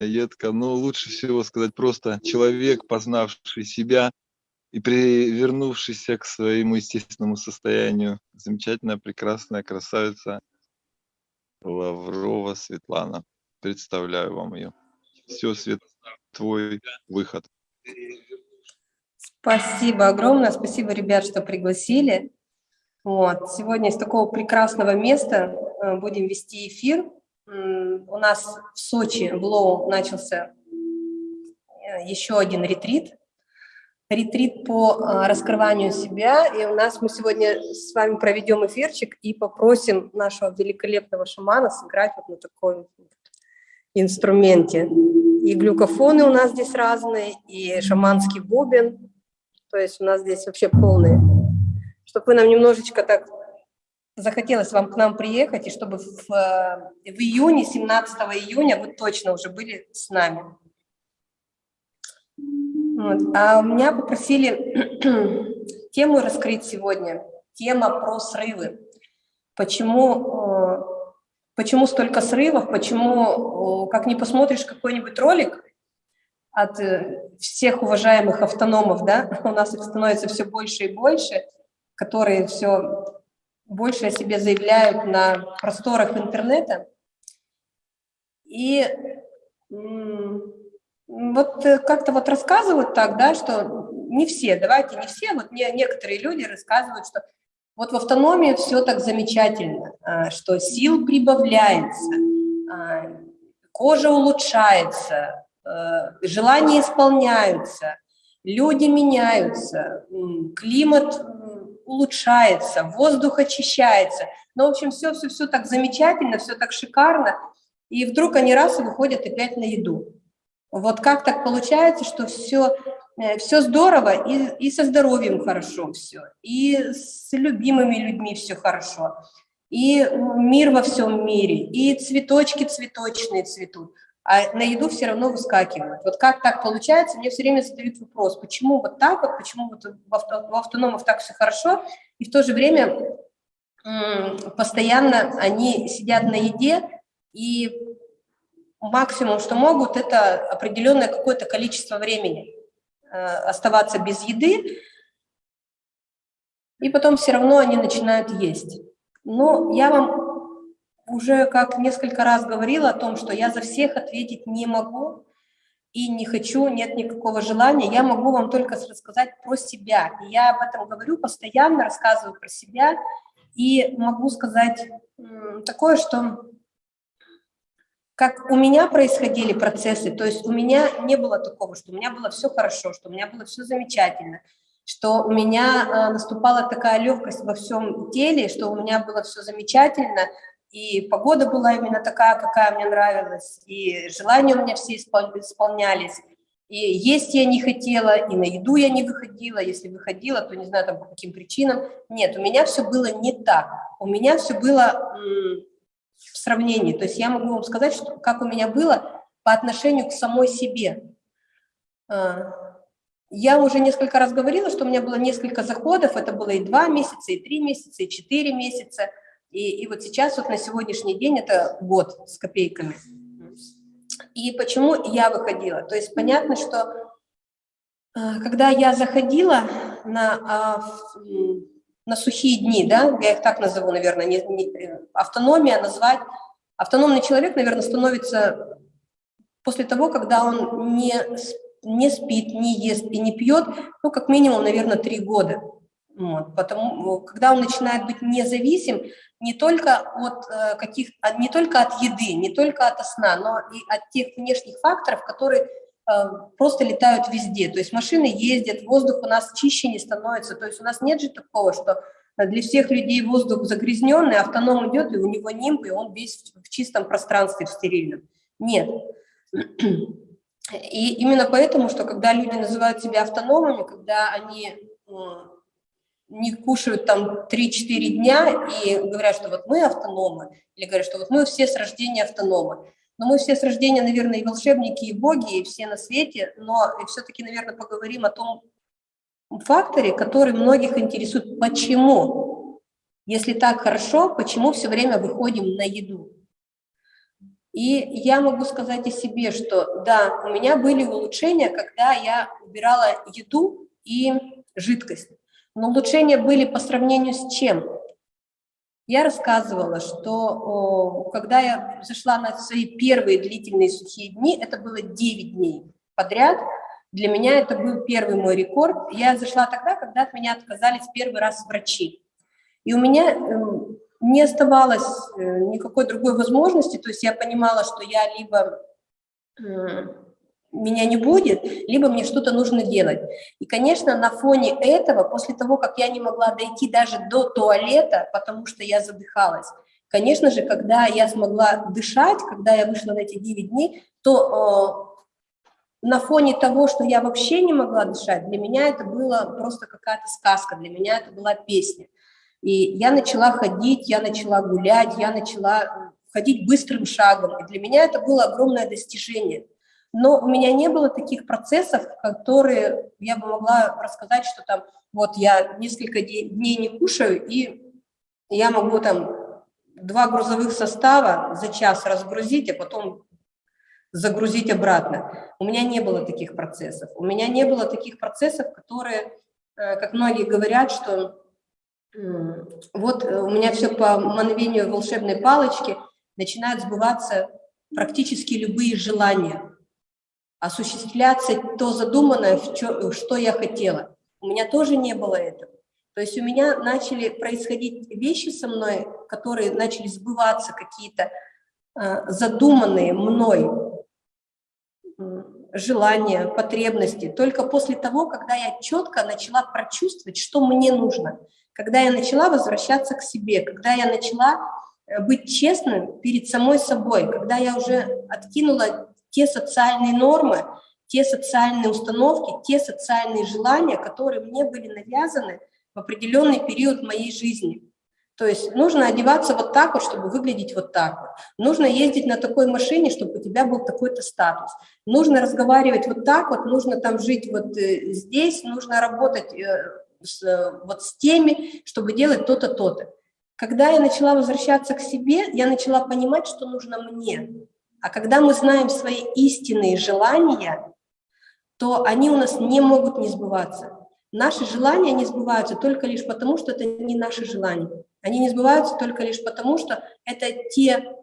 едко, но лучше всего сказать просто человек, познавший себя и привернувшийся к своему естественному состоянию. Замечательная, прекрасная красавица Лаврова Светлана. Представляю вам ее. Все, Свет, твой выход. Спасибо огромное, спасибо, ребят, что пригласили. Вот. Сегодня из такого прекрасного места э, будем вести эфир. У нас в Сочи, в Лоу, начался э, еще один ретрит. Ретрит по э, раскрыванию себя. И у нас мы сегодня с вами проведем эфирчик и попросим нашего великолепного шамана сыграть вот на таком инструменте. И глюкофоны у нас здесь разные, и шаманский бубен. То есть у нас здесь вообще полные. Чтобы вы нам немножечко так захотелось вам к нам приехать, и чтобы в, в июне, 17 июня вы точно уже были с нами. Вот. А меня попросили тему раскрыть сегодня. Тема про срывы. Почему, э, почему столько срывов, почему, как не посмотришь какой-нибудь ролик от э, всех уважаемых автономов, да, у нас их становится все больше и больше, которые все больше о себе заявляют на просторах интернета. И вот э, как-то вот рассказывают так, да, что не все, давайте не все, вот не, некоторые люди рассказывают, что вот в автономии все так замечательно, а, что сил прибавляется, а, кожа улучшается, а, желания исполняются, люди меняются, климат улучшается, воздух очищается. Ну, в общем, все-все-все так замечательно, все так шикарно. И вдруг они раз и выходят опять на еду. Вот как так получается, что все, э, все здорово, и, и со здоровьем хорошо все, и с любимыми людьми все хорошо, и мир во всем мире, и цветочки цветочные цветут а на еду все равно выскакивают. Вот как так получается, мне все время задают вопрос, почему вот так вот, почему вот в, авто, в автономах так все хорошо, и в то же время постоянно они сидят на еде, и максимум, что могут, это определенное какое-то количество времени э, оставаться без еды, и потом все равно они начинают есть. Но я вам уже как несколько раз говорила о том, что я за всех ответить не могу и не хочу, нет никакого желания. Я могу вам только рассказать про себя. И я об этом говорю постоянно, рассказываю про себя. И могу сказать такое, что как у меня происходили процессы, то есть у меня не было такого, что у меня было все хорошо, что у меня было все замечательно, что у меня э, наступала такая легкость во всем теле, что у меня было все замечательно, и погода была именно такая, какая мне нравилась, и желания у меня все исполнялись, и есть я не хотела, и на еду я не выходила, если выходила, то не знаю там по каким причинам. Нет, у меня все было не так, у меня все было в сравнении, то есть я могу вам сказать, что, как у меня было по отношению к самой себе. А, я уже несколько раз говорила, что у меня было несколько заходов, это было и два месяца, и три месяца, и четыре месяца, и, и вот сейчас, вот на сегодняшний день, это год с копейками. И почему я выходила? То есть понятно, что э, когда я заходила на, а, на сухие дни, да, я их так назову, наверное, не, не, автономия назвать, автономный человек, наверное, становится после того, когда он не, не спит, не ест и не пьет, ну, как минимум, наверное, три года. Вот, потому, когда он начинает быть независим не только от э, каких, не только от еды, не только от сна, но и от тех внешних факторов, которые э, просто летают везде. То есть машины ездят, воздух у нас чище не становится. То есть у нас нет же такого, что для всех людей воздух загрязненный, автоном идет, и у него нимб, и он весь в чистом пространстве, в стерильном. Нет. И именно поэтому, что когда люди называют себя автономами, когда они не кушают там 3-4 дня и говорят, что вот мы автономы, или говорят, что вот мы все с рождения автономы. Но мы все с рождения, наверное, и волшебники, и боги, и все на свете, но все-таки, наверное, поговорим о том факторе, который многих интересует. Почему? Если так хорошо, почему все время выходим на еду? И я могу сказать о себе, что да, у меня были улучшения, когда я убирала еду и жидкость. Но улучшения были по сравнению с чем? Я рассказывала, что о, когда я зашла на свои первые длительные сухие дни, это было 9 дней подряд, для меня это был первый мой рекорд. Я зашла тогда, когда от меня отказались первый раз врачи. И у меня эм, не оставалось э, никакой другой возможности, то есть я понимала, что я либо меня не будет, либо мне что-то нужно делать. И, конечно, на фоне этого, после того, как я не могла дойти даже до туалета, потому что я задыхалась, конечно же, когда я смогла дышать, когда я вышла на эти 9 дней, то э, на фоне того, что я вообще не могла дышать, для меня это была просто какая-то сказка, для меня это была песня. И я начала ходить, я начала гулять, я начала ходить быстрым шагом. И для меня это было огромное достижение. Но у меня не было таких процессов, которые я бы могла рассказать, что там вот я несколько дней не кушаю, и я могу там два грузовых состава за час разгрузить, а потом загрузить обратно. У меня не было таких процессов. У меня не было таких процессов, которые, э, как многие говорят, что вот э, у меня все по мановению волшебной палочки, начинают сбываться практически любые желания, осуществляться то задуманное, что я хотела. У меня тоже не было этого. То есть у меня начали происходить вещи со мной, которые начали сбываться, какие-то э, задуманные мной желания, потребности, только после того, когда я четко начала прочувствовать, что мне нужно – когда я начала возвращаться к себе, когда я начала э, быть честным перед самой собой, когда я уже откинула те социальные нормы, те социальные установки, те социальные желания, которые мне были навязаны в определенный период моей жизни. То есть нужно одеваться вот так вот, чтобы выглядеть вот так вот. Нужно ездить на такой машине, чтобы у тебя был такой-то статус. Нужно разговаривать вот так вот, нужно там жить вот э, здесь, нужно работать э, с, вот с теми, чтобы делать то-то, то-то. Когда я начала возвращаться к себе, я начала понимать, что нужно мне. А когда мы знаем свои истинные желания, то они у нас не могут не сбываться. Наши желания не сбываются только лишь потому, что это не наши желания. Они не сбываются только лишь потому, что это те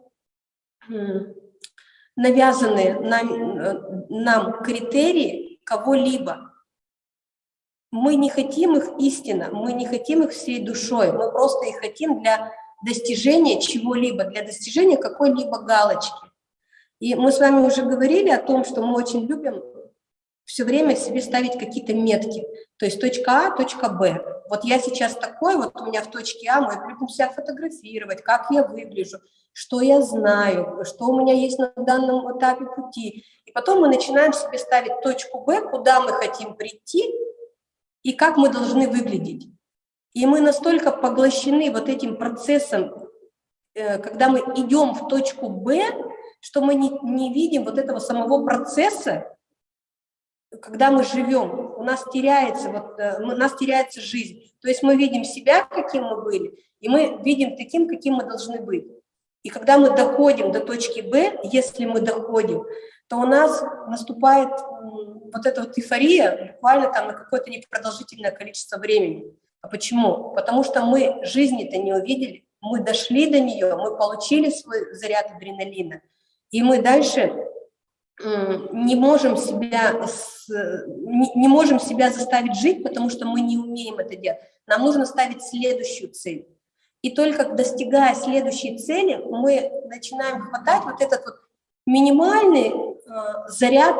навязанные нам, э, нам критерии кого-либо, мы не хотим их истинно, мы не хотим их всей душой, мы просто их хотим для достижения чего-либо, для достижения какой-либо галочки. И мы с вами уже говорили о том, что мы очень любим все время себе ставить какие-то метки. То есть точка А, точка Б. Вот я сейчас такой, вот у меня в точке А, мы любим себя фотографировать, как я выгляжу, что я знаю, что у меня есть на данном этапе пути. И потом мы начинаем себе ставить точку Б, куда мы хотим прийти, и как мы должны выглядеть. И мы настолько поглощены вот этим процессом, э, когда мы идем в точку Б, что мы не, не видим вот этого самого процесса, когда мы живем, у нас теряется, вот, э, у нас теряется жизнь. То есть мы видим себя, каким мы были, и мы видим таким, каким мы должны быть. И когда мы доходим до точки Б, если мы доходим, то у нас наступает вот эта вот эйфория буквально там на какое-то непродолжительное количество времени. А почему? Потому что мы жизни-то не увидели, мы дошли до нее, мы получили свой заряд адреналина, и мы дальше не можем себя не можем себя заставить жить, потому что мы не умеем это делать. Нам нужно ставить следующую цель. И только достигая следующей цели, мы начинаем хватать вот этот вот минимальный э, заряд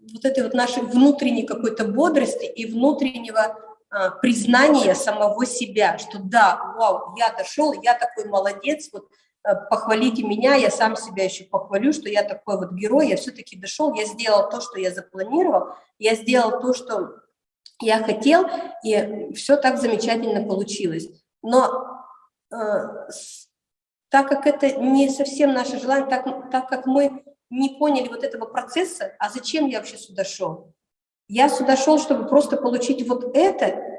вот этой вот нашей внутренней какой-то бодрости и внутреннего э, признания самого себя, что да, вау, я дошел, я такой молодец, вот похвалите меня, я сам себя еще похвалю, что я такой вот герой, я все-таки дошел, я сделал то, что я запланировал, я сделал то, что я хотел, и все так замечательно получилось. Но э, так как это не совсем наше желание, так, так как мы не поняли вот этого процесса, а зачем я вообще сюда шел? Я сюда шел, чтобы просто получить вот это,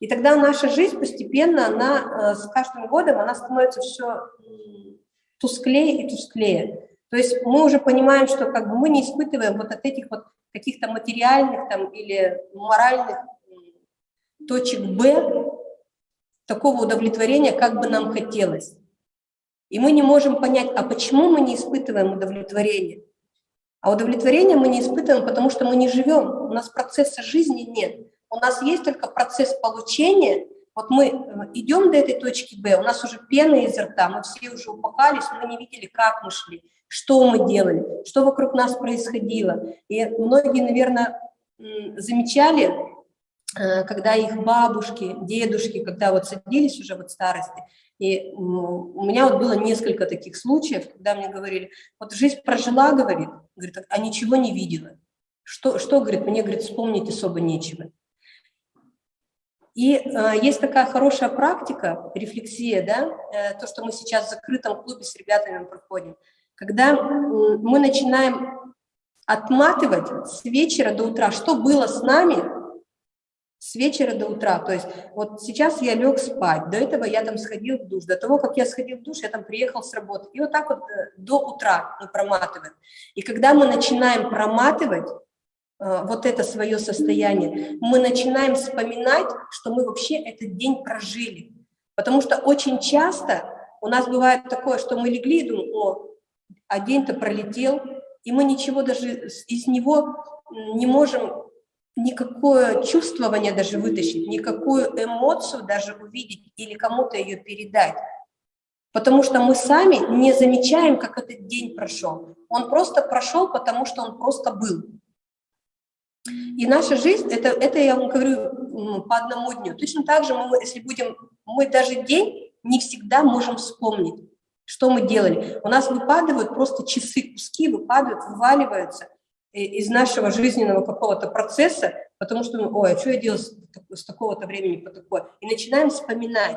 и тогда наша жизнь постепенно, она э, с каждым годом, она становится все тусклее и тусклее. То есть мы уже понимаем, что как бы мы не испытываем вот от этих вот каких-то материальных там или моральных точек Б такого удовлетворения, как бы нам хотелось. И мы не можем понять, а почему мы не испытываем удовлетворение? А удовлетворение мы не испытываем, потому что мы не живем, у нас процесса жизни нет. У нас есть только процесс получения. Вот мы э, идем до этой точки Б, у нас уже пена изо рта, мы все уже упахались, мы не видели, как мы шли, что мы делали, что вокруг нас происходило. И многие, наверное, замечали, э, когда их бабушки, дедушки, когда вот садились уже в старости, и у меня вот было несколько таких случаев, когда мне говорили, вот жизнь прожила, говорит, говорит, а ничего не видела. Что, что говорит, мне, говорит, вспомнить особо нечего. И э, есть такая хорошая практика, рефлексия, да, э, то, что мы сейчас в закрытом клубе с ребятами проходим, когда э, мы начинаем отматывать с вечера до утра, что было с нами с вечера до утра. То есть вот сейчас я лег спать, до этого я там сходил в душ, до того, как я сходил в душ, я там приехал с работы. И вот так вот э, до утра мы проматываем. И когда мы начинаем проматывать вот это свое состояние, мы начинаем вспоминать, что мы вообще этот день прожили. Потому что очень часто у нас бывает такое, что мы легли и думаем, о, а день-то пролетел, и мы ничего даже из него не можем никакое чувствование даже вытащить, никакую эмоцию даже увидеть или кому-то ее передать. Потому что мы сами не замечаем, как этот день прошел. Он просто прошел, потому что он просто был. И наша жизнь, это, это я вам говорю по одному дню. Точно так же, мы, если будем, мы даже день не всегда можем вспомнить, что мы делали. У нас выпадают просто часы, куски выпадают, вываливаются – из нашего жизненного какого-то процесса, потому что, ой, а что я делал с, с такого-то времени по такое? И начинаем вспоминать.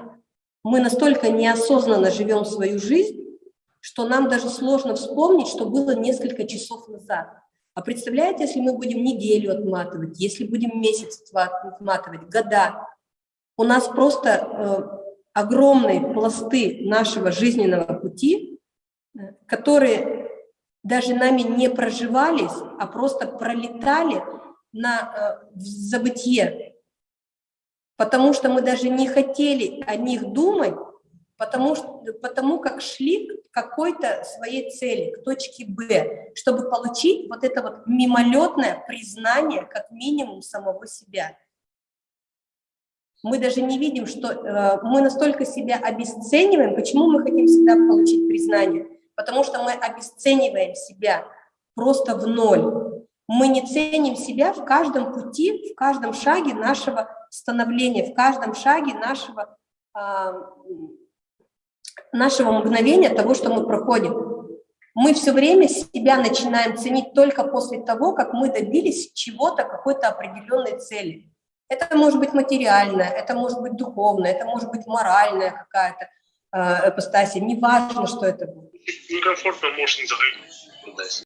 Мы настолько неосознанно живем свою жизнь, что нам даже сложно вспомнить, что было несколько часов назад. А представляете, если мы будем неделю отматывать, если будем месяц отматывать, года, у нас просто э, огромные пласты нашего жизненного пути, э, которые даже нами не проживались, а просто пролетали на э, забытие, потому что мы даже не хотели о них думать, потому, потому как шли к какой-то своей цели, к точке Б, чтобы получить вот это вот мимолетное признание, как минимум, самого себя. Мы даже не видим, что э, мы настолько себя обесцениваем, почему мы хотим всегда получить признание – потому что мы обесцениваем себя просто в ноль. Мы не ценим себя в каждом пути, в каждом шаге нашего становления, в каждом шаге нашего, э, нашего мгновения того, что мы проходим. Мы все время себя начинаем ценить только после того, как мы добились чего-то, какой-то определенной цели. Это может быть материальное, это может быть духовное, это может быть моральная какая-то э, ипостаси, неважно, что это будет некомфортно можно загрузить.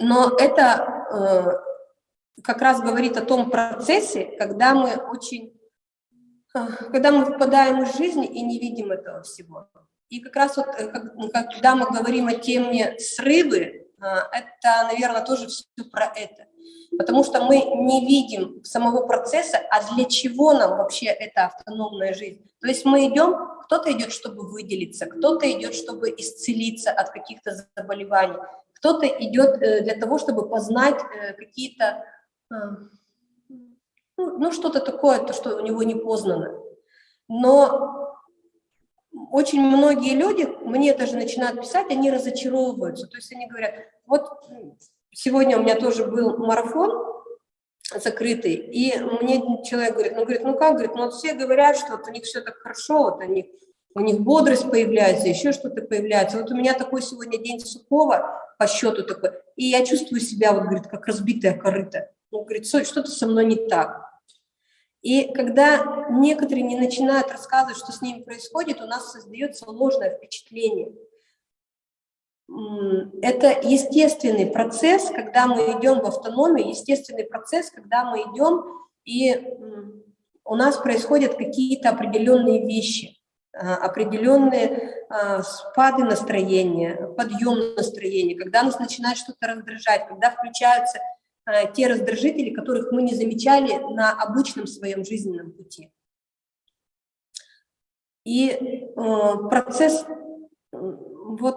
Но это э, как раз говорит о том процессе, когда мы очень, когда мы выпадаем из жизни и не видим этого всего. И как раз вот, э, когда мы говорим о теме срывы, э, это, наверное, тоже все про это потому что мы не видим самого процесса, а для чего нам вообще эта автономная жизнь. То есть мы идем, кто-то идет, чтобы выделиться, кто-то идет, чтобы исцелиться от каких-то заболеваний, кто-то идет э, для того, чтобы познать э, какие-то, э, ну, ну что-то такое, то, что у него не познано. Но очень многие люди, мне даже начинают писать, они разочаровываются. То есть они говорят, вот сегодня у меня тоже был марафон закрытый, и мне человек говорит, ну, говорит, ну как, говорит, ну вот все говорят, что вот у них все так хорошо, вот они, у них бодрость появляется, еще что-то появляется. Вот у меня такой сегодня день сухого по счету такой, и я чувствую себя, вот, говорит, как разбитая корыта. Ну, говорит, что-то со мной не так. И когда некоторые не начинают рассказывать, что с ними происходит, у нас создается ложное впечатление – это естественный процесс, когда мы идем в автономию, естественный процесс, когда мы идем, и у нас происходят какие-то определенные вещи. определенные спады настроения, подъем настроения, когда нас начинает что-то раздражать, когда включаются те раздражители, которых мы не замечали на обычном своем жизненном пути. И процесс вот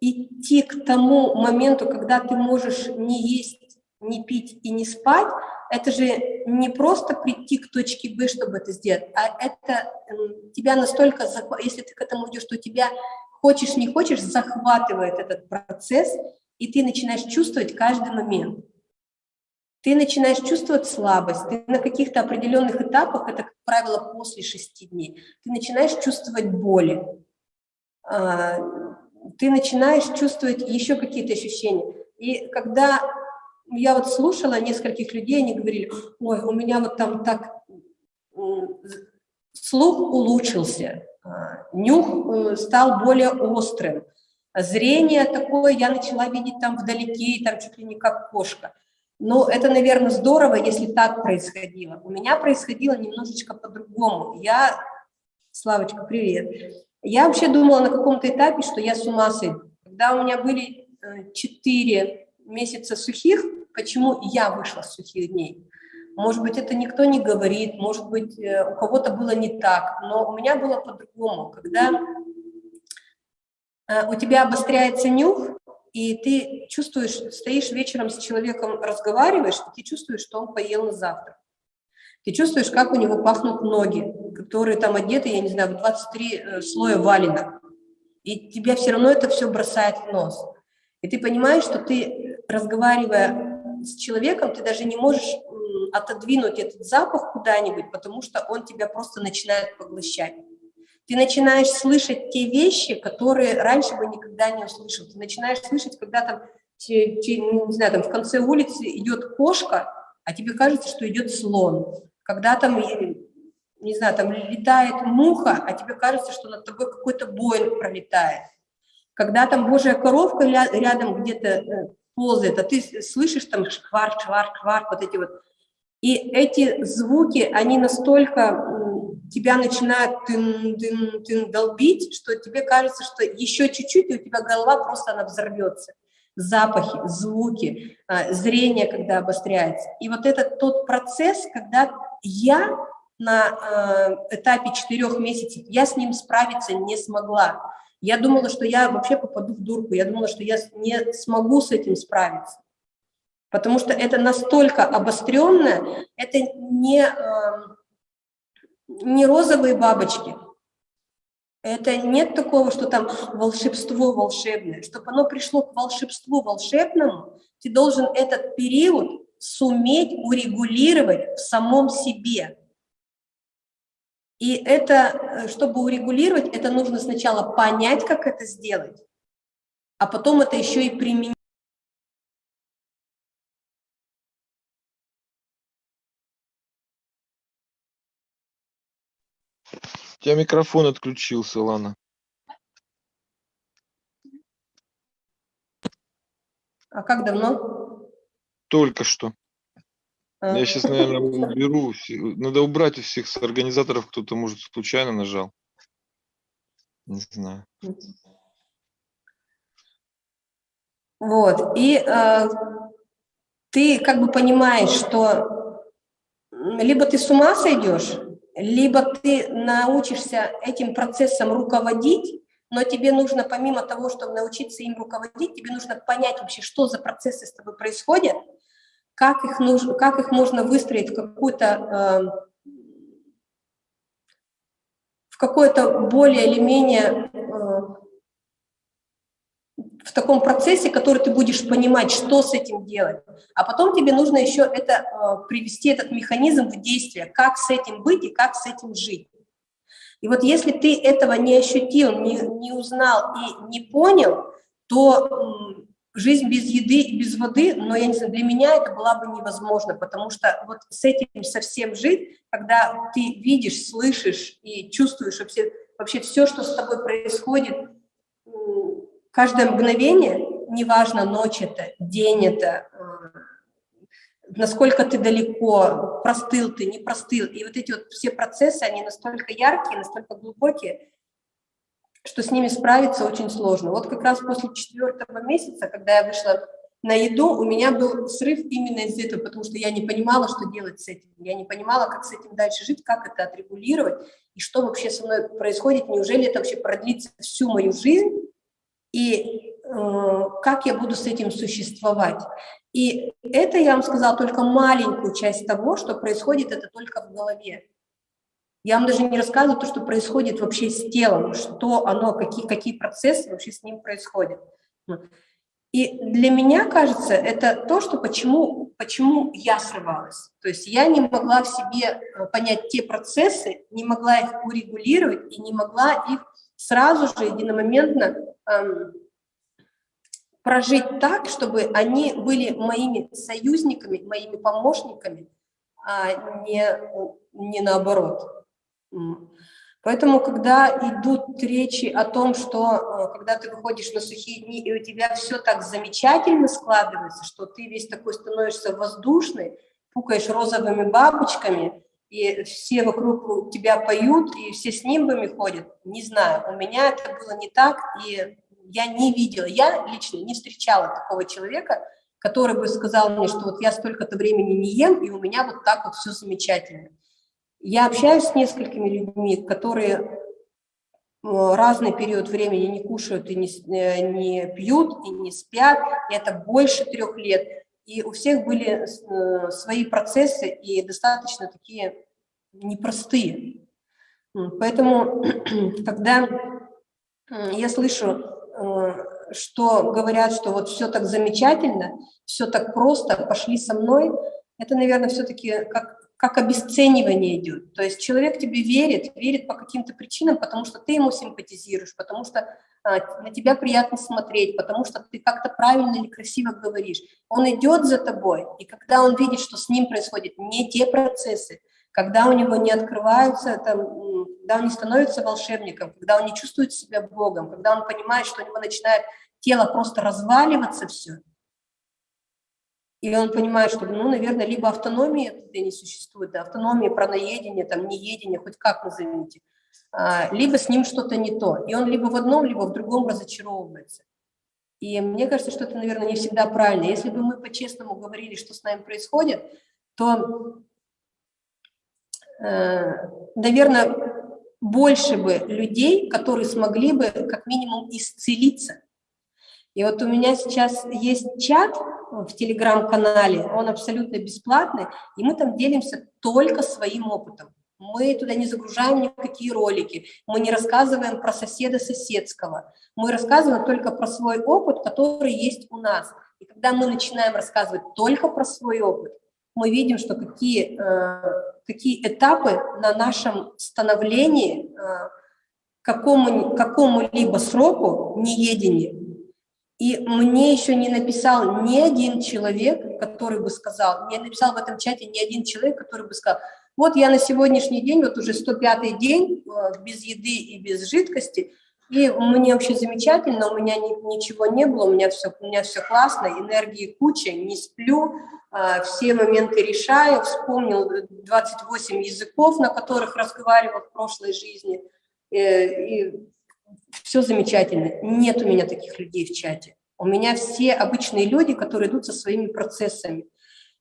идти к тому моменту, когда ты можешь не есть, не пить и не спать, это же не просто прийти к точке Б, чтобы это сделать, а это тебя настолько, если ты к этому идешь, что тебя хочешь, не хочешь, захватывает этот процесс, и ты начинаешь чувствовать каждый момент. Ты начинаешь чувствовать слабость, ты на каких-то определенных этапах, это, как правило, после шести дней, ты начинаешь чувствовать боли, а, ты начинаешь чувствовать еще какие-то ощущения. И когда я вот слушала нескольких людей, они говорили, ой, у меня вот там так слух улучшился, а, нюх э, стал более острым, зрение такое я начала видеть там вдалеке, там чуть ли не как кошка. Но это, наверное, здорово, если так происходило. У меня происходило немножечко по-другому. Я, Славочка, привет. Я вообще думала на каком-то этапе, что я с ума сойду. Когда у меня были 4 э, месяца сухих, почему я вышла с сухих дней? Может быть, это никто не говорит, может быть, э, у кого-то было не так, но у меня было по-другому. Когда э, у тебя обостряется нюх, и ты чувствуешь, стоишь вечером с человеком, разговариваешь, и ты чувствуешь, что он поел на завтрак. Ты чувствуешь, как у него пахнут ноги, которые там одеты, я не знаю, в 23 э, слоя валина. И тебя все равно это все бросает в нос. И ты понимаешь, что ты, разговаривая с человеком, ты даже не можешь отодвинуть этот запах куда-нибудь, потому что он тебя просто начинает поглощать. Ты начинаешь слышать те вещи, которые раньше бы никогда не услышал. Ты начинаешь слышать, когда там, не знаю, там в конце улицы идет кошка, а тебе кажется, что идет слон когда там, не знаю, там летает муха, а тебе кажется, что над тобой какой-то Боинг пролетает. Когда там божья коровка рядом где-то э, ползает, а ты слышишь там шкварк, шкварк, шкварк, вот эти вот. И эти звуки, они настолько тебя начинают тын, тын, тын, долбить, что тебе кажется, что еще чуть-чуть, и у тебя голова просто она взорвется запахи, звуки, а, зрение, когда обостряется. И вот этот тот процесс, когда я на а, этапе четырех месяцев, я с ним справиться не смогла. Я думала, что я вообще попаду в дурку, я думала, что я не смогу с этим справиться. Потому что это настолько обостренное, это не, а, не розовые бабочки, это нет такого, что там волшебство волшебное. Чтобы оно пришло к волшебству волшебному, ты должен этот период суметь урегулировать в самом себе. И это, э, чтобы урегулировать, это нужно сначала понять, как это сделать, а потом это еще и применить. Тебя микрофон отключился, Лана. А как давно? Только что. А. Я сейчас, наверное, уберу. Надо убрать у всех с организаторов, кто-то, может, случайно нажал. Не знаю. Вот. И э, ты как бы понимаешь, что либо ты с ума сойдешь, либо ты научишься этим процессом руководить, но тебе нужно, помимо того, чтобы научиться им руководить, тебе нужно понять вообще, что за процессы с тобой происходят, как их, нужно, как их можно выстроить в какую-то э, в какое-то более или менее в таком процессе, который ты будешь понимать, что с этим делать. А потом тебе нужно еще это, э, привести этот механизм в действие, как с этим быть и как с этим жить. И вот если ты этого не ощутил, не, не узнал и не понял, то жизнь без еды и без воды, но я не знаю, для меня это было бы невозможно, потому что вот с этим совсем жить, когда ты видишь, слышишь и чувствуешь вообще, вообще все, что с тобой происходит, Каждое мгновение, неважно, ночь это, день это, э, насколько ты далеко, простыл ты, не простыл. И вот эти вот все процессы, они настолько яркие, настолько глубокие, что с ними справиться очень сложно. Вот как раз после четвертого месяца, когда я вышла на еду, у меня был срыв именно из этого, потому что я не понимала, что делать с этим. Я не понимала, как с этим дальше жить, как это отрегулировать, и что вообще со мной происходит, неужели это вообще продлится всю мою жизнь, и э, как я буду с этим существовать. И это, я вам сказала, только маленькую часть того, что происходит, это только в голове. Я вам даже не рассказываю то, что происходит вообще с телом, что оно, какие, какие процессы вообще с ним происходят. И для меня, кажется, это то, что почему, почему я срывалась. То есть я не могла в себе э, понять те процессы, не могла их урегулировать и не могла их сразу же единомоментно прожить так, чтобы они были моими союзниками, моими помощниками, а не, не наоборот. Поэтому, когда идут речи о том, что э, когда ты выходишь на сухие дни, и у тебя все так замечательно складывается, что ты весь такой становишься воздушный, пукаешь розовыми бабочками, и все вокруг тебя поют, и все с нимбами ходят, не знаю, у меня это было не так, и я не видела, я лично не встречала такого человека, который бы сказал мне, что вот я столько-то времени не ем, и у меня вот так вот все замечательно. Я общаюсь с несколькими людьми, которые э, разный период времени не кушают и не, э, не пьют, и не спят, и это больше трех лет. И у всех были э, свои процессы и достаточно такие непростые. Поэтому, когда я слышу, что говорят, что вот все так замечательно, все так просто, пошли со мной, это, наверное, все-таки как как обесценивание идет. То есть человек тебе верит, верит по каким-то причинам, потому что ты ему симпатизируешь, потому что а, на тебя приятно смотреть, потому что ты как-то правильно или красиво говоришь. Он идет за тобой, и когда он видит, что с ним происходят не те процессы, когда у него не открываются, там, когда он не становится волшебником, когда он не чувствует себя Богом, когда он понимает, что у него начинает тело просто разваливаться все – и он понимает, что, ну, наверное, либо автономии это не существует, да, автономия, праноедение, там, неедение, хоть как назовите, а, либо с ним что-то не то. И он либо в одном, либо в другом разочаровывается. И мне кажется, что это, наверное, не всегда правильно. Если бы мы по-честному говорили, что с нами происходит, то, наверное, больше бы людей, которые смогли бы как минимум исцелиться. И вот у меня сейчас есть чат, в телеграм-канале, он абсолютно бесплатный, и мы там делимся только своим опытом. Мы туда не загружаем никакие ролики, мы не рассказываем про соседа соседского, мы рассказываем только про свой опыт, который есть у нас. И когда мы начинаем рассказывать только про свой опыт, мы видим, что какие, э, какие этапы на нашем становлении э, какому, какому-либо сроку неедения и мне еще не написал ни один человек, который бы сказал, не написал в этом чате ни один человек, который бы сказал, вот я на сегодняшний день, вот уже 105-й день, э, без еды и без жидкости, и мне вообще замечательно, у меня ни, ничего не было, у меня все, у меня все классно, энергии куча, не сплю, э, все моменты решаю, вспомнил 28 языков, на которых разговаривал в прошлой жизни, э, и все замечательно. Нет у меня таких людей в чате. У меня все обычные люди, которые идут со своими процессами.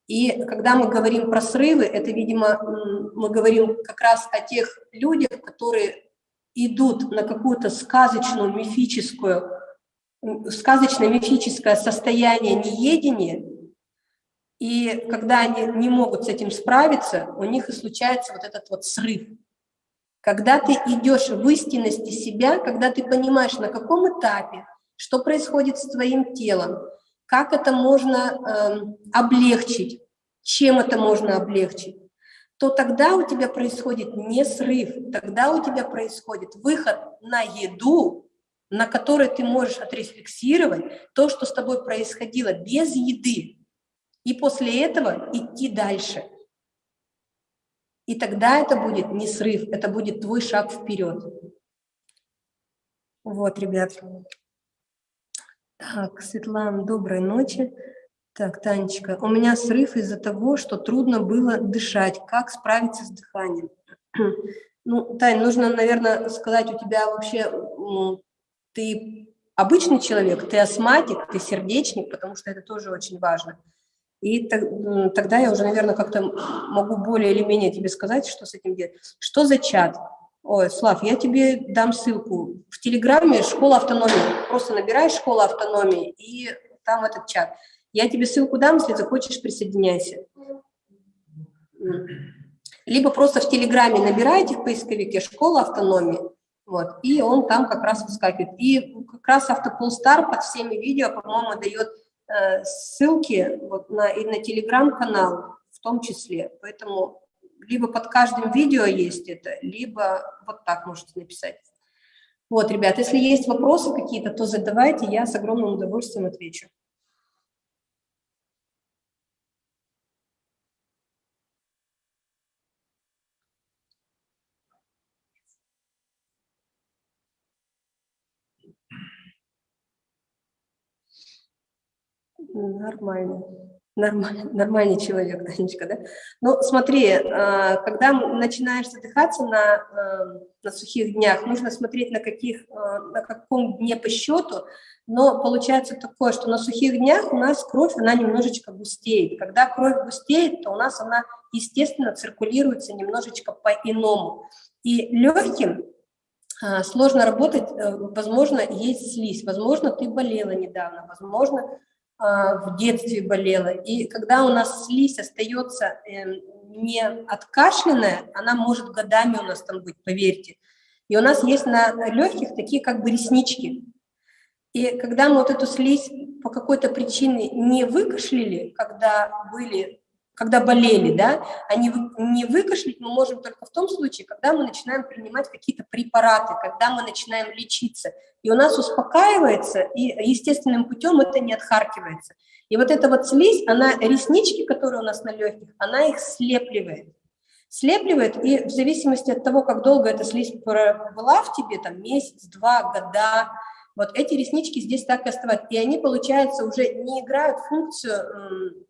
И когда мы говорим про срывы, это, видимо, мы говорим как раз о тех людях, которые идут на какую-то сказочную, мифическую, сказочное мифическое состояние неедения, и когда они не могут с этим справиться, у них и случается вот этот вот срыв. Когда ты идешь в истинности себя, когда ты понимаешь, на каком этапе, что происходит с твоим телом, как это можно э, облегчить, чем это можно облегчить, то тогда у тебя происходит не срыв, тогда у тебя происходит выход на еду, на которой ты можешь отрефлексировать то, что с тобой происходило без еды, и после этого идти дальше – и тогда это будет не срыв, это будет твой шаг вперед. Вот, ребят. Так, Светлана, доброй ночи. Так, Танечка, у меня срыв из-за того, что трудно было дышать. Как справиться с дыханием? Ну, Тань, нужно, наверное, сказать, у тебя вообще, ты обычный человек, ты астматик, ты сердечник, потому что это тоже очень важно. И тогда я уже, наверное, как-то могу более или менее тебе сказать, что с этим делать. Что за чат? Ой, Слав, я тебе дам ссылку. В Телеграме «Школа автономии». Просто набираешь «Школа автономии» и там этот чат. Я тебе ссылку дам, если захочешь, присоединяйся. Либо просто в Телеграме набираете в поисковике «Школа автономии», вот, и он там как раз выскакивает. И как раз Автополстар под всеми видео, по-моему, дает э, ссылки вот на, и на Телеграм-канал в том числе. Поэтому либо под каждым видео есть это, либо вот так можете написать. Вот, ребят, если есть вопросы какие-то, то задавайте, я с огромным удовольствием отвечу. Нормально. Нормальный, нормальный человек, Танечка, да? Ну, смотри, а, когда начинаешь задыхаться на, а, на сухих днях, нужно смотреть, на, каких, а, на каком дне по счету, но получается такое, что на сухих днях у нас кровь, она немножечко густеет. Когда кровь густеет, то у нас она, естественно, циркулируется немножечко по-иному. И легким сложно работать, э, возможно, есть слизь, возможно, ты болела недавно, возможно, в детстве болела. И когда у нас слизь остается эм, не откашленная, она может годами у нас там быть, поверьте. И у нас есть на легких такие как бы реснички. И когда мы вот эту слизь по какой-то причине не выкашляли, когда были когда болели, да, они не выкашлять мы можем только в том случае, когда мы начинаем принимать какие-то препараты, когда мы начинаем лечиться, и у нас успокаивается, и естественным путем это не отхаркивается. И вот эта вот слизь, она, реснички, которые у нас на легких, она их слепливает. Слепливает, и в зависимости от того, как долго эта слизь была в тебе, там месяц, два, года, вот эти реснички здесь так и оставаются. И они, получается, уже не играют функцию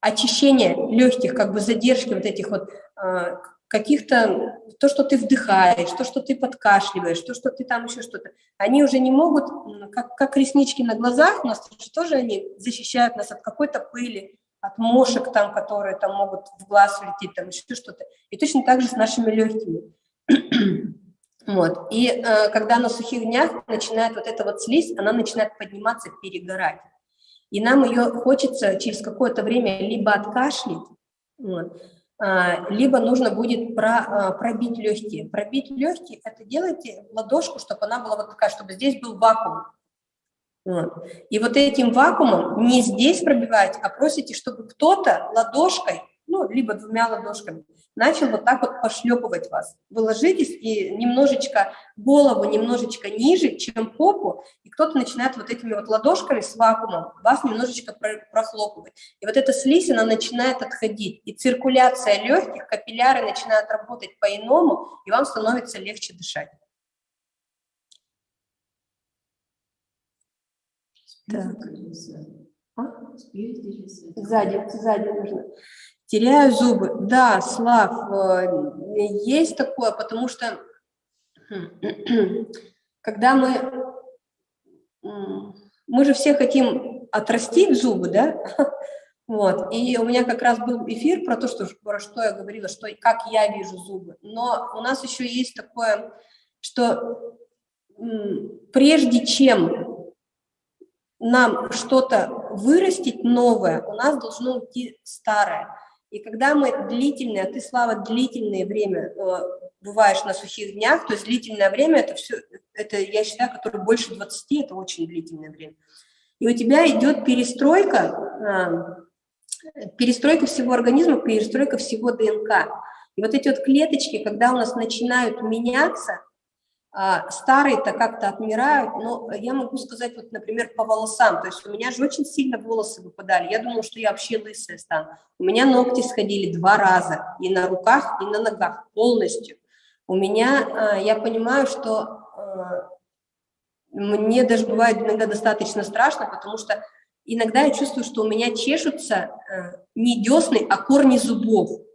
очищение легких, как бы задержки вот этих вот а, каких-то, то, что ты вдыхаешь, то, что ты подкашливаешь, то, что ты там еще что-то, они уже не могут, как, как реснички на глазах, у нас тоже они защищают нас от какой-то пыли, от мошек там, которые там могут в глаз влететь, там еще что-то. И точно так же с нашими легкими. вот. И э, когда на сухих днях начинает вот эта вот слизь, она начинает подниматься, перегорать и нам ее хочется через какое-то время либо откашлять, вот, а, либо нужно будет про, а, пробить легкие. Пробить легкие – это делайте ладошку, чтобы она была вот такая, чтобы здесь был вакуум. Вот. И вот этим вакуумом не здесь пробивать, а просите, чтобы кто-то ладошкой, ну, либо двумя ладошками, начал вот так вот пошлепывать вас. Вы ложитесь и немножечко голову немножечко ниже, чем попу, и кто-то начинает вот этими вот ладошками с вакуумом вас немножечко прохлопывать. И вот эта слизь, она начинает отходить, и циркуляция легких, капилляры начинают работать по-иному, и вам становится легче дышать. Так. А? Сзади, сзади нужно. Теряю зубы. Да, Слав, э, есть такое, потому что когда мы... Мы же все хотим отрастить зубы, да? Вот. И у меня как раз был эфир про то, что, про что я говорила, что как я вижу зубы. Но у нас еще есть такое, что прежде чем нам что-то вырастить новое, у нас должно уйти старое. И когда мы длительное, а ты, Слава, длительное время э, бываешь на сухих днях, то есть длительное время, это все, это, я считаю, которое больше 20, это очень длительное время. И у тебя идет перестройка, э, перестройка всего организма, перестройка всего ДНК. И вот эти вот клеточки, когда у нас начинают меняться, старые-то как-то отмирают, но я могу сказать, вот, например, по волосам, то есть у меня же очень сильно волосы выпадали, я думала, что я вообще лысая стану. У меня ногти сходили два раза, и на руках, и на ногах, полностью. У меня, а, я понимаю, что а, мне даже бывает иногда достаточно страшно, потому что иногда я чувствую, что у меня чешутся не десны, а корни зубов.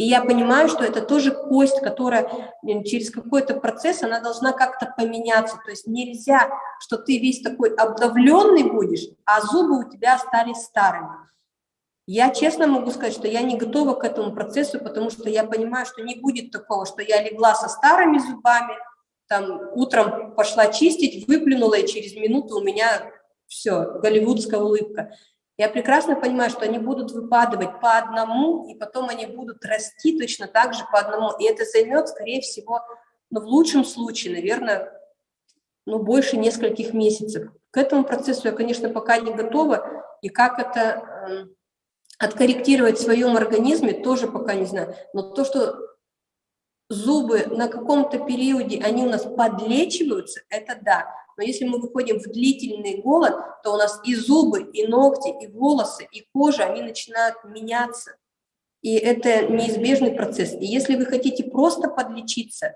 И я понимаю, что это тоже кость, которая через какой-то процесс, она должна как-то поменяться. То есть нельзя, что ты весь такой обновленный будешь, а зубы у тебя остались старыми. Я честно могу сказать, что я не готова к этому процессу, потому что я понимаю, что не будет такого, что я легла со старыми зубами, там утром пошла чистить, выплюнула, и через минуту у меня все, голливудская улыбка. Я прекрасно понимаю, что они будут выпадывать по одному, и потом они будут расти точно так же по одному. И это займет, скорее всего, ну, в лучшем случае, наверное, ну, больше нескольких месяцев. К этому процессу я, конечно, пока не готова, и как это э, откорректировать в своем организме, тоже пока не знаю. Но то, что зубы на каком-то периоде, они у нас подлечиваются, это да. Но если мы выходим в длительный голод, то у нас и зубы, и ногти, и волосы, и кожа, они начинают меняться. И это неизбежный процесс. И если вы хотите просто подлечиться,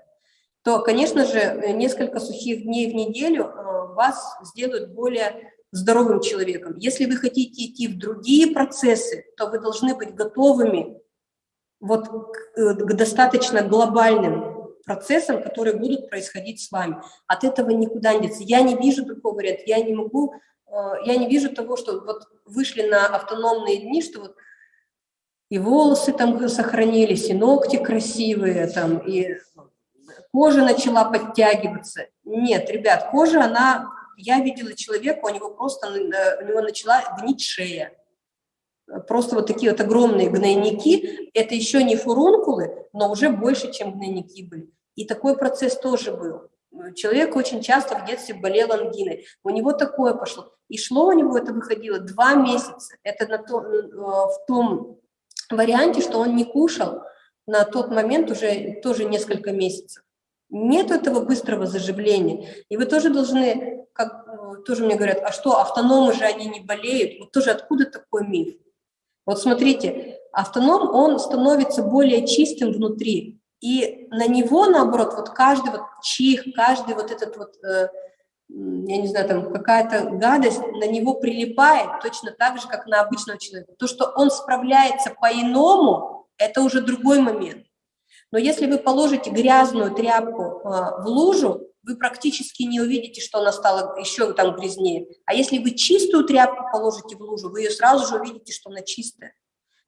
то, конечно же, несколько сухих дней в неделю э, вас сделают более здоровым человеком. Если вы хотите идти в другие процессы, то вы должны быть готовыми вот к, э, к достаточно глобальным процессам, которые будут происходить с вами. От этого никуда не деться. Я не вижу такого варианта, я не могу, э, я не вижу того, что вот вышли на автономные дни, что вот и волосы там сохранились, и ногти красивые, там, и кожа начала подтягиваться. Нет, ребят, кожа, она, я видела человека, у него просто, э, у него начала гнить шея просто вот такие вот огромные гнойники, это еще не фурункулы, но уже больше, чем гнойники были. И такой процесс тоже был. Человек очень часто в детстве болел ангиной. У него такое пошло. И шло у него это выходило два месяца. Это на то, э, в том варианте, что он не кушал на тот момент уже тоже несколько месяцев. Нет этого быстрого заживления. И вы тоже должны, как э, тоже мне говорят, а что, автономы же они не болеют? Вот тоже откуда такой миф? Вот смотрите, автоном, он становится более чистым внутри, и на него, наоборот, вот каждый вот чих, каждый вот этот вот, э, я не знаю, там какая-то гадость на него прилипает точно так же, как на обычного человека. То, что он справляется по-иному, это уже другой момент. Но если вы положите грязную тряпку э, в лужу, вы практически не увидите, что она стала еще там грязнее. А если вы чистую тряпку положите в лужу, вы ее сразу же увидите, что она чистая.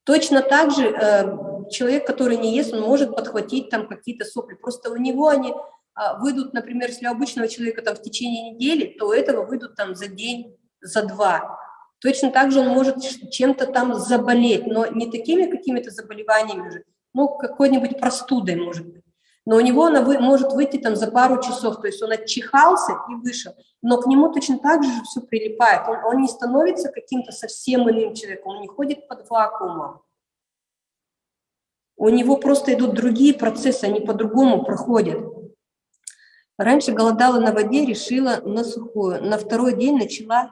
Точно так же э, человек, который не ест, он может подхватить там какие-то сопли. Просто у него они э, выйдут, например, если у обычного человека там в течение недели, то у этого выйдут там за день, за два. Точно так же он может чем-то там заболеть, но не такими какими-то заболеваниями же, ну, какой-нибудь простудой, может быть но у него она вы, может выйти там за пару часов, то есть он отчихался и вышел, но к нему точно так же все прилипает, он, он не становится каким-то совсем иным человеком, он не ходит под вакуумом. У него просто идут другие процессы, они по-другому проходят. Раньше голодала на воде, решила на сухую. На второй день начала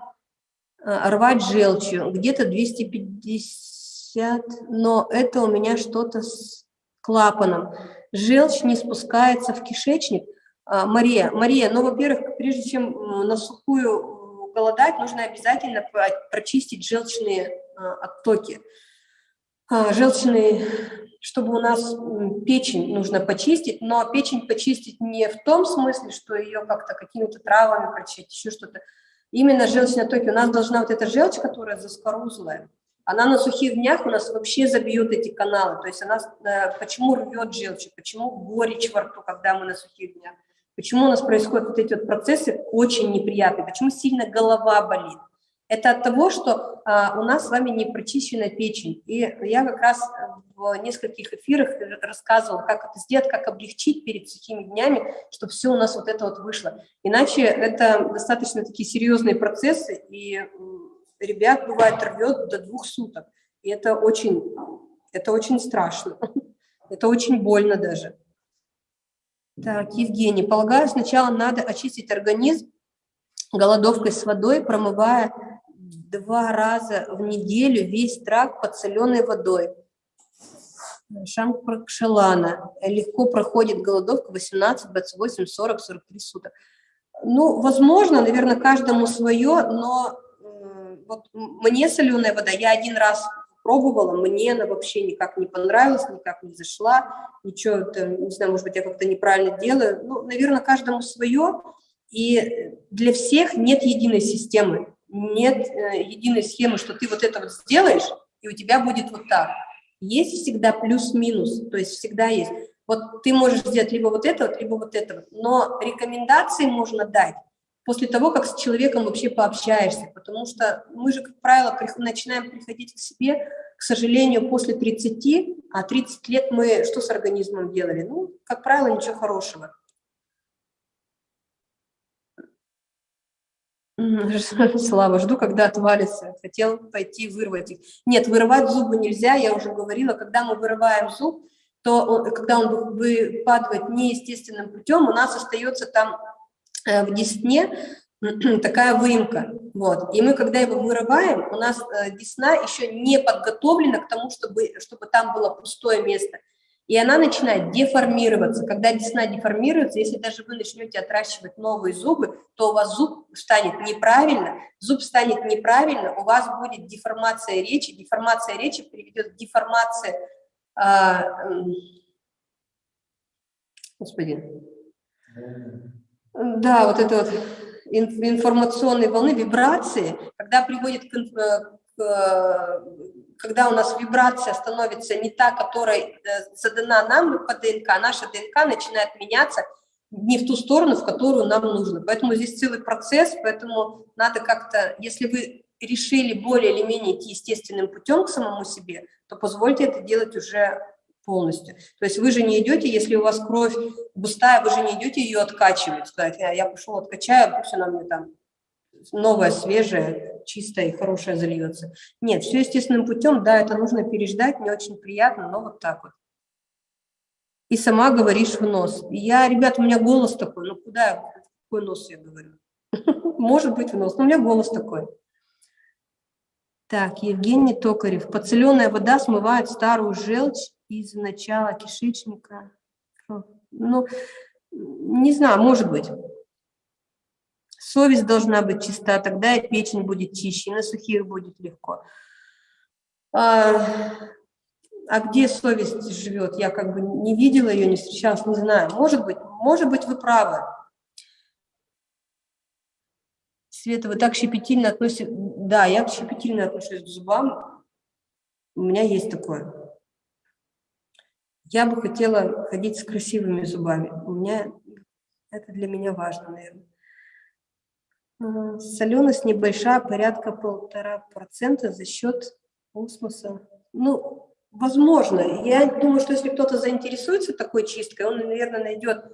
э, рвать желчью, где-то 250, но это у меня что-то с клапаном желчь не спускается в кишечник. А, Мария, Мария, ну, во-первых, прежде чем на сухую голодать, нужно обязательно прочистить желчные а, оттоки. А, желчные, чтобы у нас печень нужно почистить, но печень почистить не в том смысле, что ее как-то какими-то травами прочистить, еще что-то. Именно желчные оттоки. У нас должна вот эта желчь, которая заскорузлая, она на сухих днях у нас вообще забьет эти каналы. То есть она, э, почему рвет желчь, почему горечь во рту, когда мы на сухих днях, почему у нас происходят вот эти вот процессы очень неприятные, почему сильно голова болит. Это от того, что а, у нас с вами не прочищена печень. И я как раз в нескольких эфирах рассказывала, как это сделать, как облегчить перед сухими днями, чтобы все у нас вот это вот вышло. Иначе это достаточно такие серьезные процессы, и ребят, бывает, рвет до двух суток. И это очень, это очень страшно. Это очень больно даже. Так, Евгений, полагаю, сначала надо очистить организм голодовкой с водой, промывая два раза в неделю весь тракт под соленой водой. Шампракшелана. Легко проходит голодовка 18, 28, 40, 43 суток. Ну, возможно, наверное, каждому свое, но вот мне соленая вода, я один раз пробовала, мне она вообще никак не понравилась, никак не зашла, ничего, это, не знаю, может быть, я как-то неправильно делаю. Ну, наверное, каждому свое, и для всех нет единой системы, нет э, единой схемы, что ты вот это вот сделаешь, и у тебя будет вот так. Есть всегда плюс-минус, то есть всегда есть. Вот ты можешь сделать либо вот это либо вот это но рекомендации можно дать после того, как с человеком вообще пообщаешься, потому что мы же, как правило, начинаем приходить к себе, к сожалению, после 30, а 30 лет мы что с организмом делали? Ну, как правило, ничего хорошего. Слава, жду, когда отвалится. Хотел пойти вырвать их. Нет, вырывать зубы нельзя, я уже говорила, когда мы вырываем зуб, то он, когда он выпадает неестественным путем, у нас остается там в десне такая выемка. Вот. И мы, когда его вырываем, у нас э, десна еще не подготовлена к тому, чтобы, чтобы там было пустое место. И она начинает деформироваться. Когда десна деформируется, если даже вы начнете отращивать новые зубы, то у вас зуб станет неправильно, зуб станет неправильно, у вас будет деформация речи, деформация речи приведет к деформации, а, господи, да, вот это вот информационные волны, вибрации, когда приводит к, э, к, когда у нас вибрация становится не та, которая э, задана нам по ДНК, а наша ДНК начинает меняться не в ту сторону, в которую нам нужно. Поэтому здесь целый процесс, поэтому надо как-то, если вы решили более или менее идти естественным путем к самому себе, то позвольте это делать уже полностью. То есть вы же не идете, если у вас кровь густая, вы же не идете ее откачивать, сказать, я, я пошел откачаю, пусть она мне там новая, свежая, чистая и хорошая зальется. Нет, все естественным путем, да, это нужно переждать, не очень приятно, но вот так вот. И сама говоришь в нос. Я, ребят, у меня голос такой, ну куда, какой нос я говорю? Может быть в нос, но у меня голос такой. Так, Евгений Токарев. Подсоленная вода смывает старую желчь из начала кишечника. Ну, не знаю, может быть. Совесть должна быть чиста, тогда и печень будет чище, и на сухих будет легко. А, а где совесть живет? Я как бы не видела ее, не встречалась, не знаю. Может быть, может быть, вы правы. Света, вы так щепетильно относитесь... Да, я щепетильно отношусь к зубам. У меня есть такое. Я бы хотела ходить с красивыми зубами. У меня это для меня важно, наверное. А, соленость небольшая, порядка полтора процента за счет осмоса. Ну, возможно. Я думаю, что если кто-то заинтересуется такой чисткой, он, наверное, найдет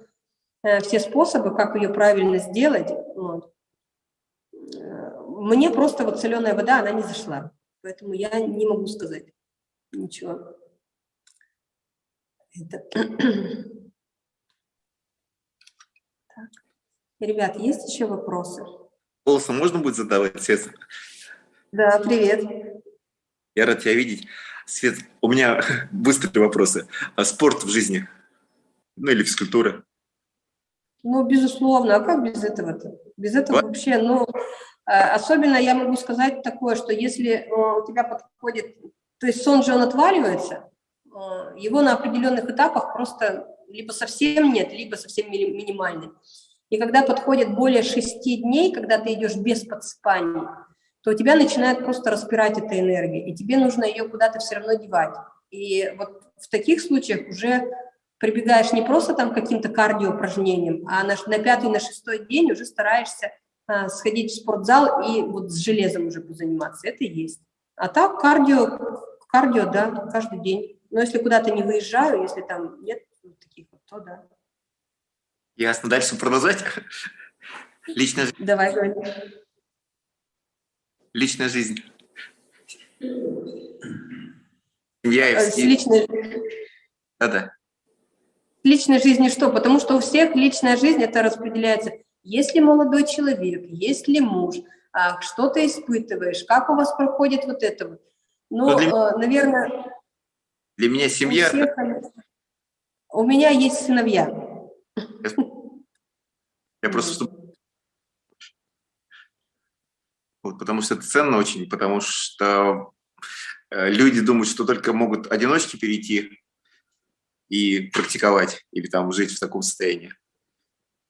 э, все способы, как ее правильно сделать. Вот. Мне просто вот соленая вода, она не зашла. Поэтому я не могу сказать ничего. Это... Так. Ребят, есть еще вопросы? Голосом можно будет задавать, Свет? Да, привет. Я рад тебя видеть. Свет, у меня быстрые вопросы. А спорт в жизни? Ну или физкультура? Ну, безусловно. А как без этого-то? Без этого вот. вообще, ну, а, особенно я могу сказать такое, что если э, у тебя подходит, то есть сон же он отваливается, его на определенных этапах просто либо совсем нет, либо совсем минимальный. И когда подходит более шести дней, когда ты идешь без подспаний, то у тебя начинает просто распирать эта энергия, и тебе нужно ее куда-то все равно девать. И вот в таких случаях уже прибегаешь не просто там каким-то кардиоупражнениям, а на, на пятый, на шестой день уже стараешься а, сходить в спортзал и вот с железом уже позаниматься. Это есть. А так кардио, кардио, да, каждый день. Но если куда-то не выезжаю, если там нет таких вот, то да. Ясно. Дальше продолжать. Личная жизнь. Давай, говори. Личная жизнь. Семья и э, С личной... Да-да. Личной жизни что? Потому что у всех личная жизнь это распределяется. Если молодой человек, если муж, а, что ты испытываешь, как у вас проходит вот это вот. Ну, для... Э, наверное, для меня семья... У, всех, у меня есть сыновья. Я просто... Вот, потому что это ценно очень, потому что э, люди думают, что только могут одиночки перейти и практиковать, или там жить в таком состоянии.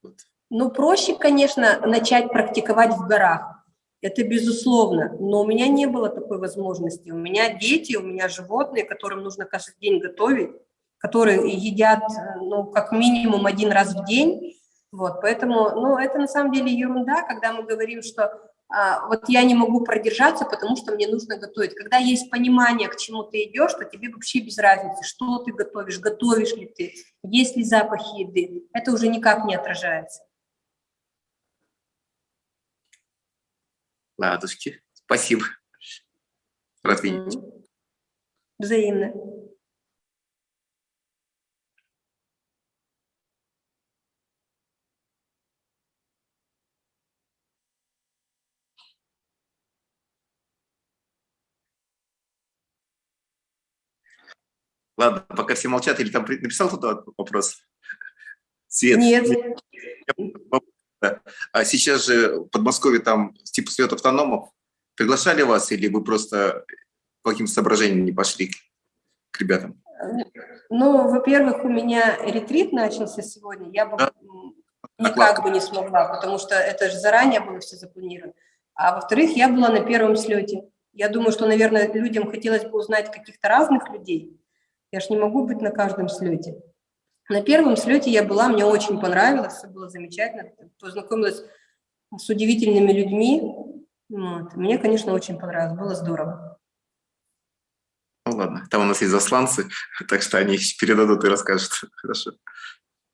Вот. Ну, проще, конечно, начать практиковать в горах. Это безусловно. Но у меня не было такой возможности. У меня дети, у меня животные, которым нужно каждый день готовить, которые едят, ну, как минимум один раз в день. Вот, поэтому, ну, это на самом деле ерунда, когда мы говорим, что а, вот я не могу продержаться, потому что мне нужно готовить. Когда есть понимание, к чему ты идешь, то тебе вообще без разницы, что ты готовишь, готовишь ли ты, есть ли запахи еды. Это уже никак не отражается. Ладушки, спасибо. Рад видеть. Взаимно. Ладно, пока все молчат, или там написал кто-то вопрос? Свет. Нет. А сейчас же в Подмосковье там типа свет автономов. Приглашали вас или вы просто по каким соображениям не пошли к ребятам? Ну, во-первых, у меня ретрит начался сегодня. Я бы да. никак бы не смогла, потому что это же заранее было все запланировано. А во-вторых, я была на первом слете. Я думаю, что, наверное, людям хотелось бы узнать каких-то разных людей. Я же не могу быть на каждом слете. На первом слете я была, мне очень понравилось, все было замечательно, познакомилась с удивительными людьми. Вот. Мне, конечно, очень понравилось, было здорово. Ну ладно, там у нас есть засланцы, так что они передадут и расскажут. Хорошо.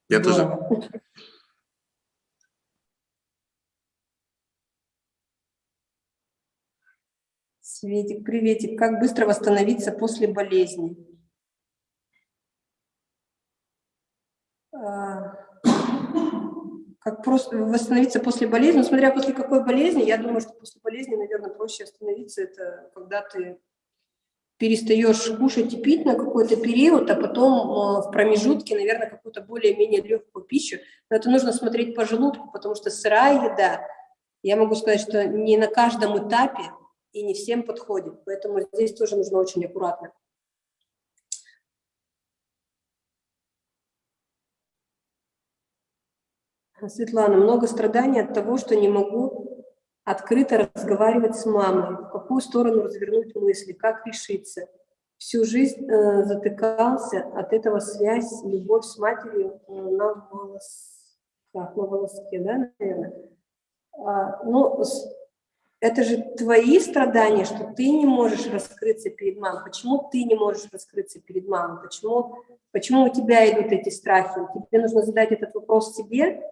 Я здорово. тоже. Светик, приветик. Как быстро восстановиться после болезни? А, как просто восстановиться после болезни, ну, смотря после какой болезни, я думаю, что после болезни, наверное, проще остановиться, это когда ты перестаешь кушать и пить на какой-то период, а потом а, в промежутке, наверное, какую-то более-менее легкую пищу. Но это нужно смотреть по желудку, потому что сырая еда, я могу сказать, что не на каждом этапе и не всем подходит, поэтому здесь тоже нужно очень аккуратно. Светлана, много страданий от того, что не могу открыто разговаривать с мамой, в какую сторону развернуть мысли, как решиться. Всю жизнь э, затыкался от этого связь, любовь с матерью э, на волосках, на волоске, да, наверное. А, ну, это же твои страдания, что ты не можешь раскрыться перед мамой. Почему ты не можешь раскрыться перед мамой? Почему, почему у тебя идут эти страхи? Тебе нужно задать этот вопрос себе,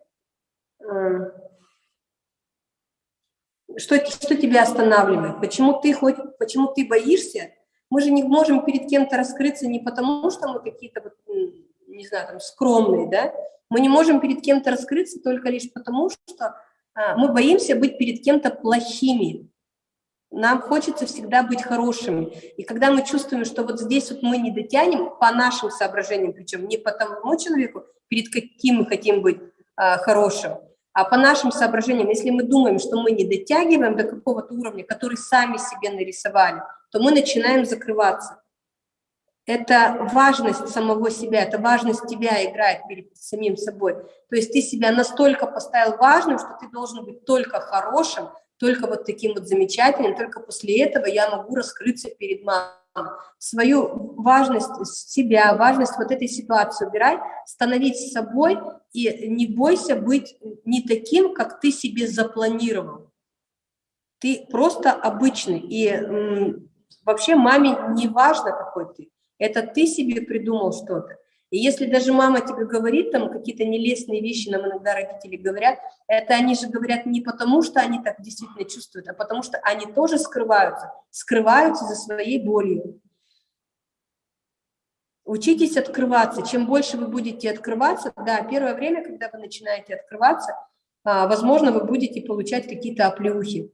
что, что тебя останавливает? Почему ты, хоть, почему ты боишься? Мы же не можем перед кем-то раскрыться не потому, что мы какие-то, вот, не знаю, там, скромные, да? Мы не можем перед кем-то раскрыться только лишь потому, что а, мы боимся быть перед кем-то плохими. Нам хочется всегда быть хорошими. И когда мы чувствуем, что вот здесь вот мы не дотянем, по нашим соображениям, причем не по тому человеку, перед каким мы хотим быть а, хорошим, а по нашим соображениям, если мы думаем, что мы не дотягиваем до какого-то уровня, который сами себе нарисовали, то мы начинаем закрываться. Это важность самого себя, это важность тебя играет перед самим собой. То есть ты себя настолько поставил важным, что ты должен быть только хорошим, только вот таким вот замечательным, только после этого я могу раскрыться перед мамой свою важность себя, важность вот этой ситуации убирай, становись собой и не бойся быть не таким, как ты себе запланировал. Ты просто обычный, и вообще маме не важно, какой ты. Это ты себе придумал что-то. И если даже мама тебе говорит там какие-то нелестные вещи, нам иногда родители говорят, это они же говорят не потому, что они так действительно чувствуют, а потому что они тоже скрываются, скрываются за своей болью. Учитесь открываться. Чем больше вы будете открываться, да, первое время, когда вы начинаете открываться, а, возможно, вы будете получать какие-то оплеухи,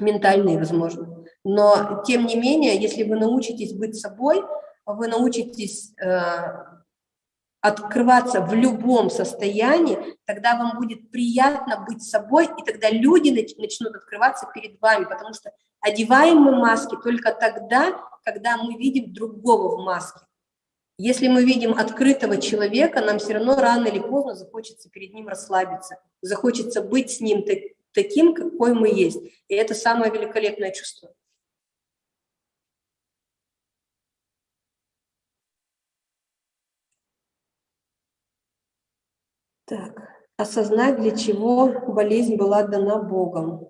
ментальные, возможно. Но, тем не менее, если вы научитесь быть собой, вы научитесь э, открываться в любом состоянии, тогда вам будет приятно быть собой, и тогда люди начнут открываться перед вами, потому что Одеваем мы маски только тогда, когда мы видим другого в маске. Если мы видим открытого человека, нам все равно рано или поздно захочется перед ним расслабиться, захочется быть с ним таким, какой мы есть. И это самое великолепное чувство. Так, осознать, для чего болезнь была дана Богом.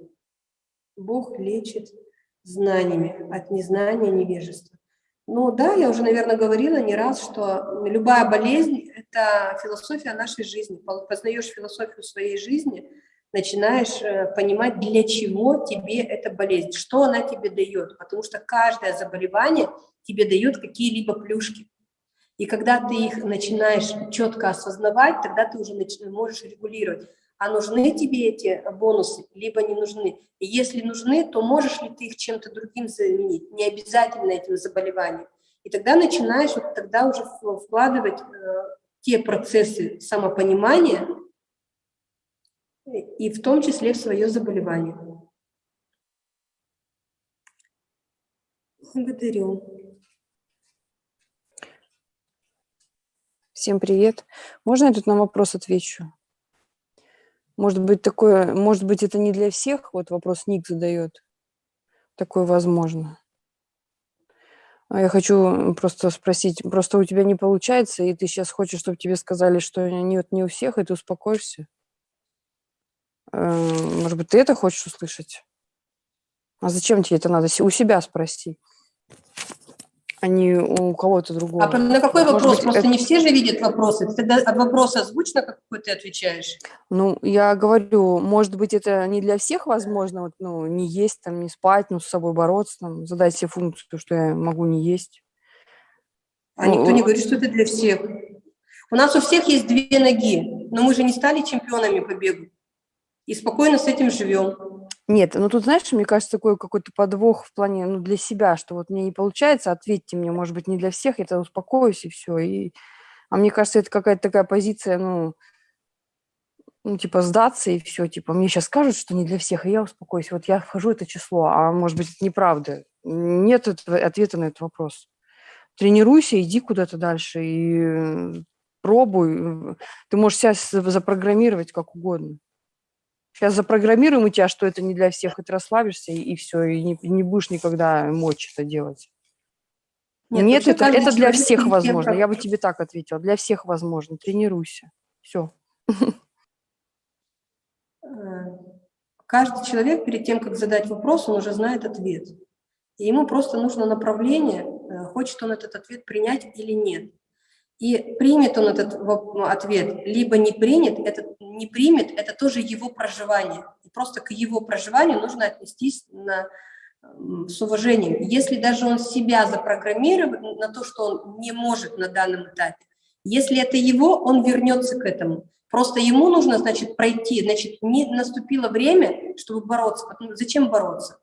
Бог лечит знаниями, от незнания невежества. Ну да, я уже, наверное, говорила не раз, что любая болезнь – это философия нашей жизни. Познаешь философию своей жизни, начинаешь э, понимать, для чего тебе эта болезнь, что она тебе дает. Потому что каждое заболевание тебе дает какие-либо плюшки. И когда ты их начинаешь четко осознавать, тогда ты уже можешь регулировать а нужны тебе эти бонусы, либо не нужны. И если нужны, то можешь ли ты их чем-то другим заменить, не обязательно этим заболеванием. И тогда начинаешь вот тогда уже вкладывать э, те процессы самопонимания, и в том числе в свое заболевание. Благодарю. Всем привет. Можно я тут на вопрос отвечу? Может быть, такое, может быть, это не для всех, вот вопрос Ник задает. Такое возможно. А я хочу просто спросить, просто у тебя не получается, и ты сейчас хочешь, чтобы тебе сказали, что нет, не у всех, и ты успокоишься? Эм, может быть, ты это хочешь услышать? А зачем тебе это надо? У себя спроси а не у кого-то другого. А на какой вопрос? Быть, Просто это... не все же видят вопросы. Ты тогда от вопроса озвучно, какой ты отвечаешь? Ну, я говорю, может быть, это не для всех возможно, вот, ну, не есть, там, не спать, ну, с собой бороться, там, задать себе функцию, что я могу не есть. А ну, никто не говорит, что это для всех. У нас у всех есть две ноги, но мы же не стали чемпионами по бегу. И спокойно с этим живем. Нет, ну тут, знаешь, мне кажется, такой какой-то подвох в плане, ну, для себя, что вот мне не получается, ответьте мне, может быть, не для всех, я тогда успокоюсь и все. И... А мне кажется, это какая-то такая позиция, ну, ну, типа, сдаться и все, типа, мне сейчас скажут, что не для всех, и я успокоюсь. Вот я вхожу это число, а может быть, это неправда. Нет ответа на этот вопрос. Тренируйся, иди куда-то дальше и пробуй. Ты можешь себя запрограммировать как угодно. Сейчас запрограммируем у тебя, что это не для всех, и ты расслабишься, и, и все, и не, не будешь никогда мочь это делать. Нет, Нет это, это для всех возможно. Я бы тебе так ответила. Для всех возможно. Тренируйся. Все. Э, каждый человек перед тем, как задать вопрос, он уже знает ответ. И ему просто нужно направление, э, хочет он этот ответ принять или нет. И примет он этот ответ, либо не принят, это не примет, это тоже его проживание. И просто к его проживанию нужно отнестись на, с уважением. Если даже он себя запрограммирует на то, что он не может на данном этапе, если это его, он вернется к этому. Просто ему нужно, значит, пройти, значит, не наступило время, чтобы бороться. Зачем бороться?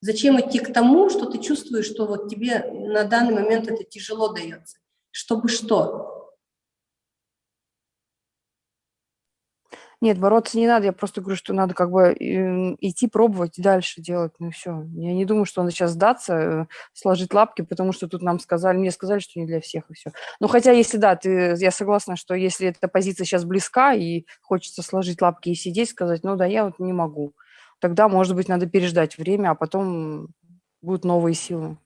Зачем идти к тому, что ты чувствуешь, что вот тебе на данный момент это тяжело дается? Чтобы что? Нет, бороться не надо, я просто говорю, что надо как бы идти пробовать дальше делать, ну все. Я не думаю, что надо сейчас сдаться, э, сложить лапки, потому что тут нам сказали, мне сказали, что не для всех и все. Ну хотя если да, ты, я согласна, что если эта позиция сейчас близка и хочется сложить лапки и сидеть, сказать, ну да, я вот не могу, тогда, может быть, надо переждать время, а потом будут новые силы.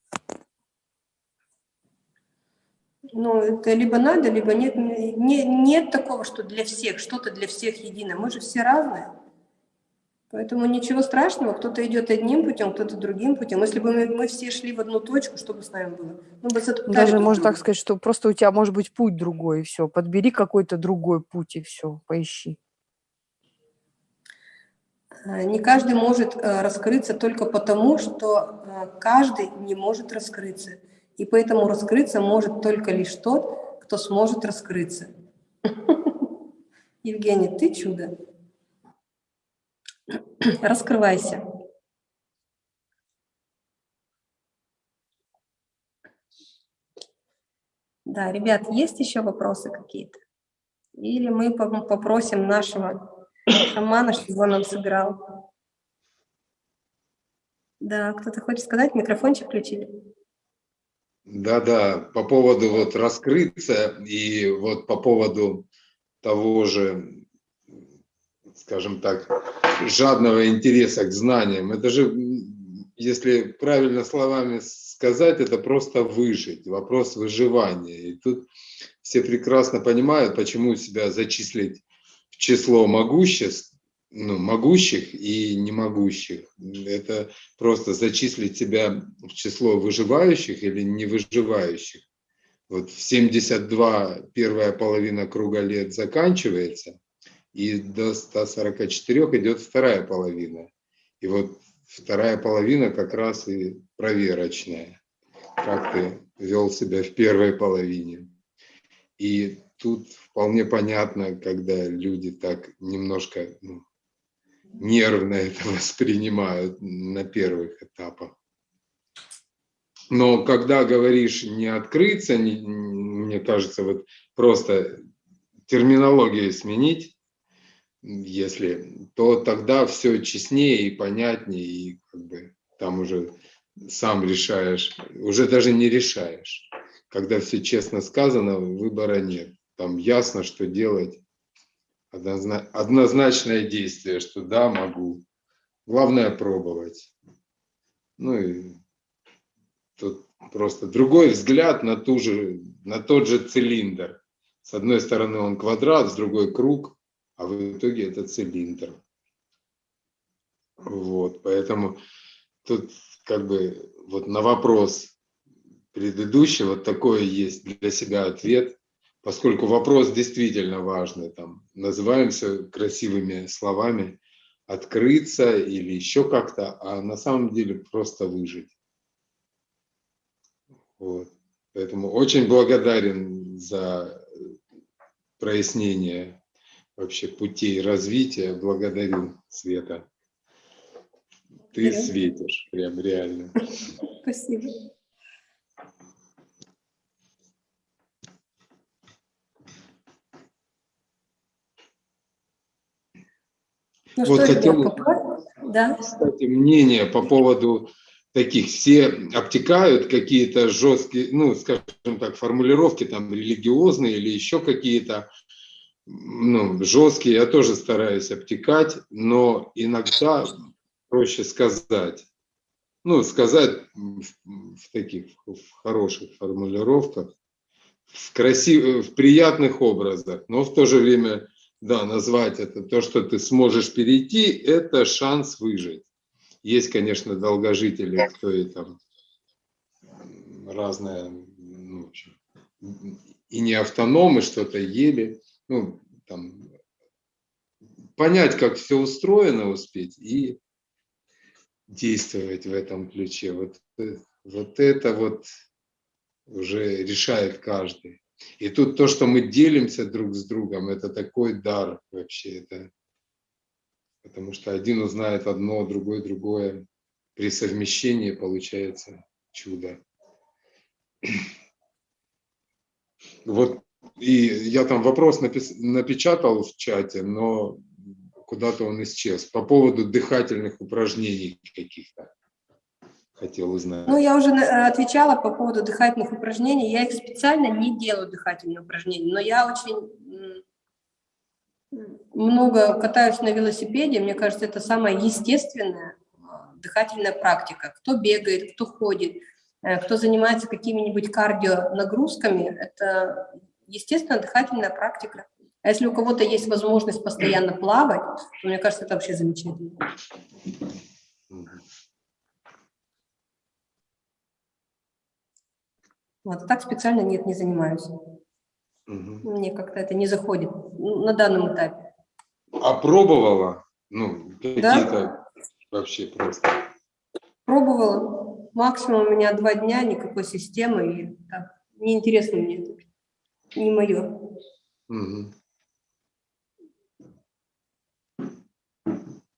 Ну, это либо надо, либо нет. Не, нет такого, что для всех, что-то для всех едино. Мы же все разные. Поэтому ничего страшного, кто-то идет одним путем, кто-то другим путем. Если бы мы, мы все шли в одну точку, что бы с нами было? Мы бы Даже можно так сказать, что просто у тебя может быть путь другой, и все. Подбери какой-то другой путь, и все, поищи. А, не каждый может э, раскрыться только потому, что э, каждый не может раскрыться. И поэтому раскрыться может только лишь тот, кто сможет раскрыться. Евгений, ты чудо. Раскрывайся. Да, ребят, есть еще вопросы какие-то? Или мы попросим нашего шамана, чтобы он нам сыграл? Да, кто-то хочет сказать, микрофончик включили. Да-да, по поводу вот раскрыться и вот по поводу того же, скажем так, жадного интереса к знаниям. Это же, если правильно словами сказать, это просто выжить, вопрос выживания. И тут все прекрасно понимают, почему себя зачислить в число могуществ, ну, могущих и немогущих. Это просто зачислить себя в число выживающих или не выживающих. Вот в 72 первая половина круга лет заканчивается, и до 144 идет вторая половина. И вот вторая половина как раз и проверочная, как ты вел себя в первой половине. И тут вполне понятно, когда люди так немножко ну, нервно это воспринимают на первых этапах. Но когда говоришь не открыться, не, мне кажется, вот просто терминологию сменить, если, то тогда все честнее и понятнее, и как бы там уже сам решаешь, уже даже не решаешь. Когда все честно сказано, выбора нет. Там ясно, что делать, однозначное действие, что да, могу. Главное пробовать. Ну и тут просто другой взгляд на, ту же, на тот же цилиндр. С одной стороны он квадрат, с другой круг, а в итоге это цилиндр. Вот, поэтому тут как бы вот на вопрос предыдущий вот такой есть для себя ответ поскольку вопрос действительно важный, там, называемся красивыми словами, открыться или еще как-то, а на самом деле просто выжить. Вот. Поэтому очень благодарен за прояснение вообще путей развития. Благодарю, Света. Ты светишь, прям реально. Спасибо. Ну, вот хотел, да? кстати, мнение по поводу таких. Все обтекают какие-то жесткие, ну, скажем так, формулировки там религиозные или еще какие-то ну, жесткие. Я тоже стараюсь обтекать, но иногда проще сказать. Ну, сказать в, таких в хороших формулировках, в красивых, в приятных образах, но в то же время да, назвать это, то, что ты сможешь перейти, это шанс выжить. Есть, конечно, долгожители, кто и там разное, ну, общем, и не автономы что-то ели, ну, там, понять, как все устроено, успеть и действовать в этом ключе. Вот, вот это вот уже решает каждый. И тут то, что мы делимся друг с другом, это такой дар вообще. Это, потому что один узнает одно, другой другое. При совмещении получается чудо. Вот, и я там вопрос напис, напечатал в чате, но куда-то он исчез. По поводу дыхательных упражнений каких-то хотел узнать. Ну, я уже э, отвечала по поводу дыхательных упражнений. Я их специально не делаю, дыхательные упражнения, но я очень много катаюсь на велосипеде. Мне кажется, это самая естественная э, дыхательная практика. Кто бегает, кто ходит, э, кто занимается какими-нибудь кардио нагрузками, это естественно дыхательная практика. А если у кого-то есть возможность постоянно плавать, то мне кажется, это вообще замечательно. Вот, так специально нет, не занимаюсь. Угу. Мне как-то это не заходит на данном этапе. А пробовала? Ну, какие-то да? вообще просто? Пробовала. Максимум у меня два дня, никакой системы. И так, неинтересно мне это. Не мое. Угу.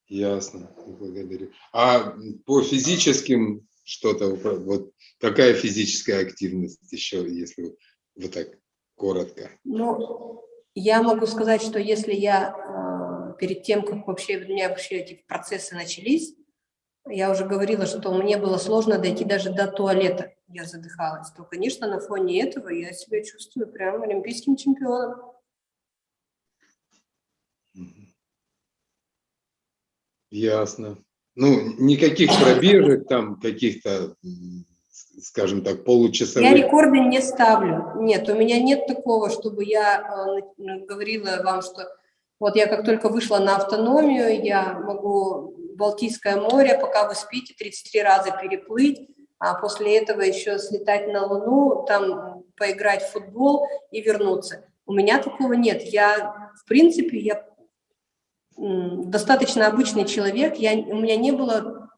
Ясно, благодарю. А по физическим что-то, вот какая физическая активность еще, если вот так коротко? Ну, я могу сказать, что если я э, перед тем, как вообще у меня вообще эти процессы начались, я уже говорила, что мне было сложно дойти даже до туалета, я задыхалась, то, конечно, на фоне этого я себя чувствую прям олимпийским чемпионом. Ясно. Ну, никаких пробежек там, каких-то, скажем так, Я получасовых. рекорды не ставлю. Нет, у меня нет такого, чтобы я э, на- говорила вам, что вот я как только вышла на автономию, я могу Балтийское море, пока вы спите, 33 раза переплыть, а после этого еще слетать на Луну, там поиграть в футбол и вернуться. У меня такого нет. Я, в принципе, я достаточно обычный человек. Я, у меня не было,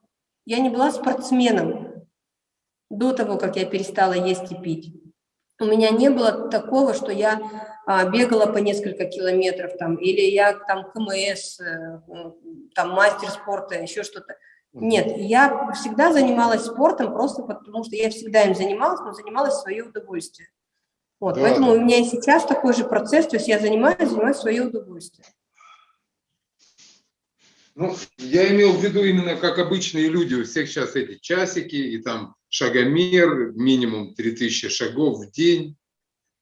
я не была спортсменом до того, как я перестала есть и пить. У меня не было такого, что я а, бегала по несколько километров там, или я там КМС, э, там мастер спорта, еще что-то. Нет, я всегда занималась спортом просто потому, что я всегда им занималась, но занималась в свое удовольствие. Вот, Да, поэтому у меня и сейчас такой же процесс, то есть я занимаюсь, занимаюсь в свое удовольствие. Ну, я имел в виду именно как обычные люди, у всех сейчас эти часики и там шагомер, минимум 3000 шагов в день,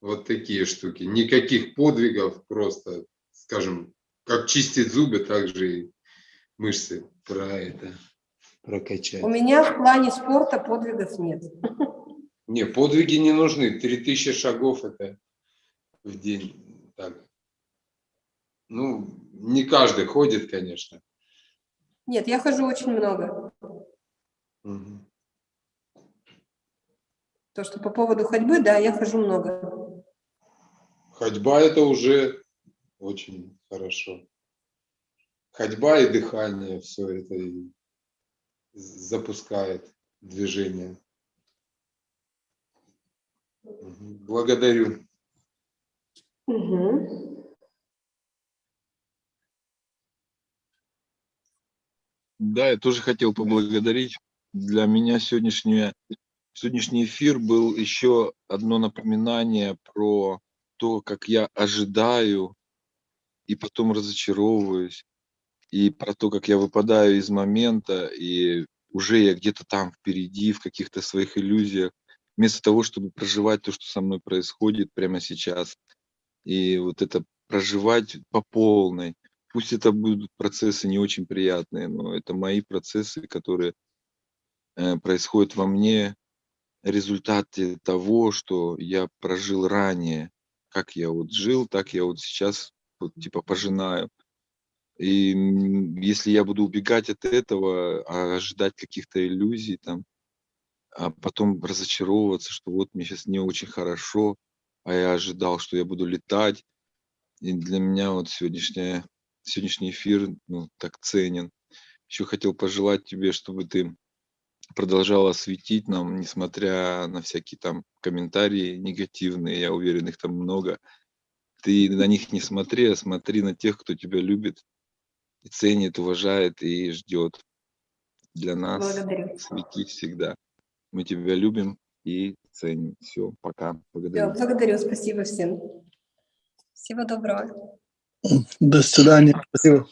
вот такие штуки. Никаких подвигов, просто, скажем, как чистить зубы, так же и мышцы про это прокачать. У меня в плане спорта подвигов нет. Не, подвиги не нужны, 3000 шагов это в день. Так. Ну, не каждый ходит, конечно. Нет, я хожу очень много. Мгм. То, что по поводу ходьбы, да, я хожу много. Ходьба это уже очень хорошо. Ходьба и дыхание, все это и запускает движение. Благодарю. Мгм. Да, я тоже хотел поблагодарить. Для меня сегодняшняя, сегодняшний эфир был еще одно напоминание про то, как я ожидаю и потом разочаровываюсь, и про то, как я выпадаю из момента, и уже я где-то там впереди, в каких-то своих иллюзиях, вместо того, чтобы проживать то, что со мной происходит прямо сейчас. И вот это проживать по полной. Пусть это будут процессы не очень приятные, но это мои процессы, которые э, происходят во мне, результаты того, что я прожил ранее. Как я вот жил, так я вот сейчас вот, типа пожинаю. И если я буду убегать от этого, а ожидать каких-то иллюзий там, а потом разочаровываться, что вот мне сейчас не очень хорошо, а я ожидал, что я буду летать. И для меня вот сегодняшняя, сегодняшний эфир ну, так ценен. Еще хотел пожелать тебе, чтобы ты продолжала светить нам, несмотря на всякие там комментарии негативные, я уверен, их там много. Ты на них не смотри, а смотри на тех, кто тебя любит, и ценит, уважает и ждет. Для нас Благодарю. свети всегда. Мы тебя любим и ценим. Все, пока. Благодарю. благодарю, спасибо всем. Всего доброго. До свидания. Спасибо.